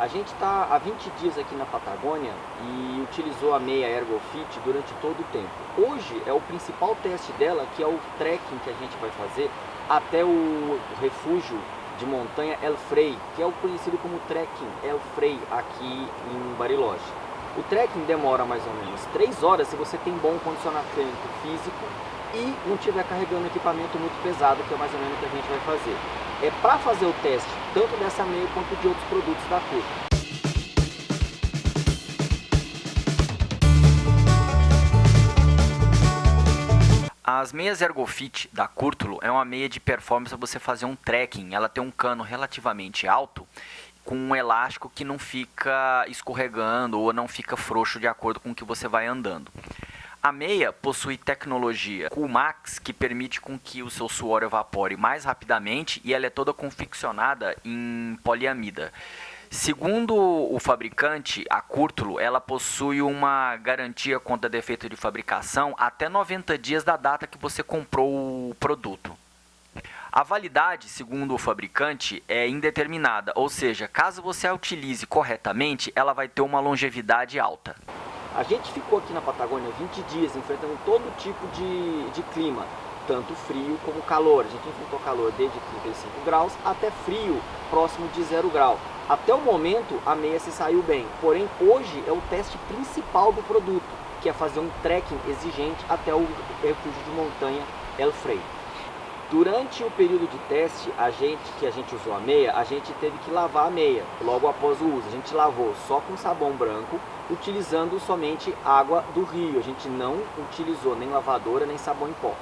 A gente está há 20 dias aqui na Patagônia e utilizou a meia ErgoFit durante todo o tempo. Hoje é o principal teste dela, que é o trekking que a gente vai fazer até o refúgio de montanha El Frei, que é o conhecido como trekking El Frei aqui em Bariloche. O trekking demora mais ou menos 3 horas se você tem bom condicionamento físico e não estiver carregando equipamento muito pesado, que é mais ou menos o que a gente vai fazer. É para fazer o teste tanto dessa meia quanto de outros produtos da Curto. As meias Ergofit da Curtulo é uma meia de performance para você fazer um trekking. Ela tem um cano relativamente alto com um elástico que não fica escorregando ou não fica frouxo de acordo com o que você vai andando. A meia possui tecnologia Coolmax que permite com que o seu suor evapore mais rapidamente e ela é toda confeccionada em poliamida. Segundo o fabricante, a Curtulo, ela possui uma garantia contra defeito de fabricação até 90 dias da data que você comprou o produto. A validade, segundo o fabricante, é indeterminada, ou seja, caso você a utilize corretamente, ela vai ter uma longevidade alta. A gente ficou aqui na Patagônia 20 dias enfrentando todo tipo de, de clima, tanto frio como calor. A gente enfrentou calor desde 35 graus até frio próximo de 0 grau. Até o momento a meia se saiu bem, porém hoje é o teste principal do produto, que é fazer um trekking exigente até o refúgio de montanha El Frei. Durante o período de teste, a gente, que a gente usou a meia, a gente teve que lavar a meia logo após o uso. A gente lavou só com sabão branco, utilizando somente água do rio. A gente não utilizou nem lavadora, nem sabão em pó.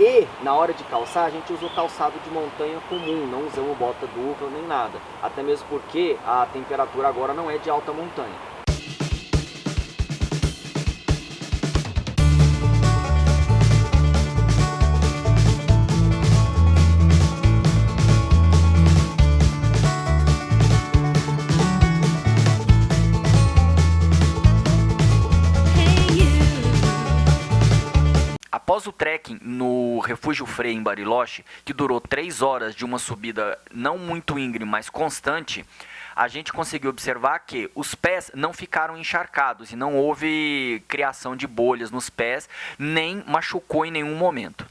E, na hora de calçar, a gente usou calçado de montanha comum, não usamos bota dupla nem nada. Até mesmo porque a temperatura agora não é de alta montanha. Após o trekking no Refúgio Frei em Bariloche, que durou 3 horas de uma subida não muito íngreme, mas constante, a gente conseguiu observar que os pés não ficaram encharcados e não houve criação de bolhas nos pés, nem machucou em nenhum momento.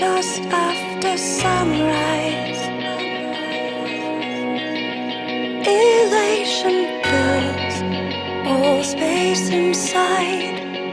Just after sunrise. Elation fills all space inside.